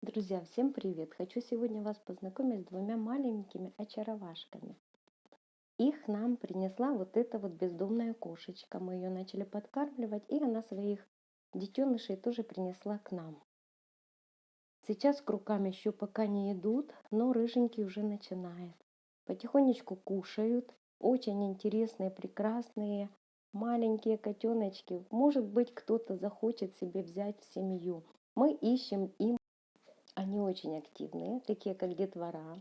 Друзья, всем привет! Хочу сегодня вас познакомить с двумя маленькими очаровашками. Их нам принесла вот эта вот бездомная кошечка. Мы ее начали подкармливать, и она своих детенышей тоже принесла к нам. Сейчас к рукам еще пока не идут, но рыженький уже начинает. Потихонечку кушают. Очень интересные, прекрасные маленькие котеночки. Может быть, кто-то захочет себе взять в семью. Мы ищем им они очень активные, такие как детвора.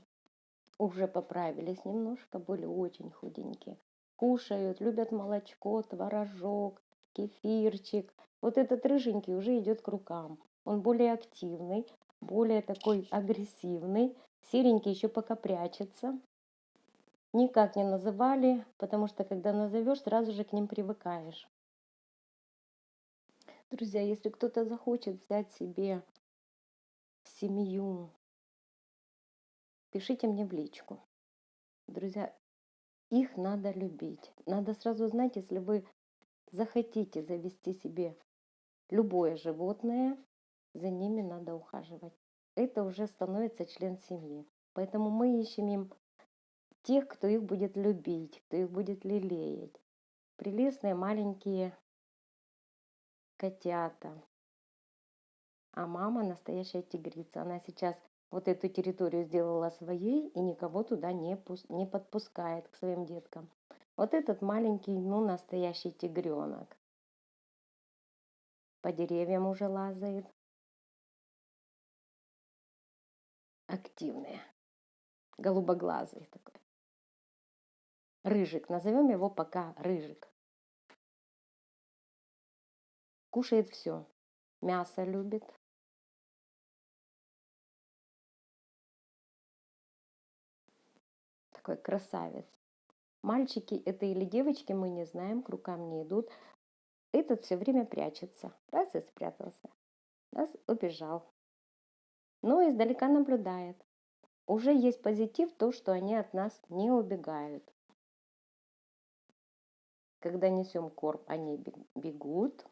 Уже поправились немножко, были очень худенькие. Кушают, любят молочко, творожок, кефирчик. Вот этот рыженький уже идет к рукам. Он более активный, более такой агрессивный. Серенький еще пока прячется. Никак не называли, потому что когда назовешь, сразу же к ним привыкаешь. Друзья, если кто-то захочет взять себе семью, пишите мне в личку. Друзья, их надо любить. Надо сразу знать, если вы захотите завести себе любое животное, за ними надо ухаживать. Это уже становится член семьи. Поэтому мы ищем им тех, кто их будет любить, кто их будет лелеять. Прелестные маленькие котята, а мама настоящая тигрица. Она сейчас вот эту территорию сделала своей и никого туда не, не подпускает к своим деткам. Вот этот маленький, ну, настоящий тигренок. По деревьям уже лазает. Активные. Голубоглазый такой. Рыжик. Назовем его пока Рыжик. Кушает все. Мясо любит, такой красавец. Мальчики это или девочки, мы не знаем, к рукам не идут. Этот все время прячется. Раз и спрятался, раз убежал. Но издалека наблюдает. Уже есть позитив то, что они от нас не убегают. Когда несем корм, они бегут,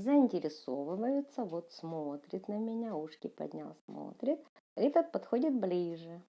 заинтересовываются, вот смотрит на меня, ушки поднял, смотрит. Этот подходит ближе.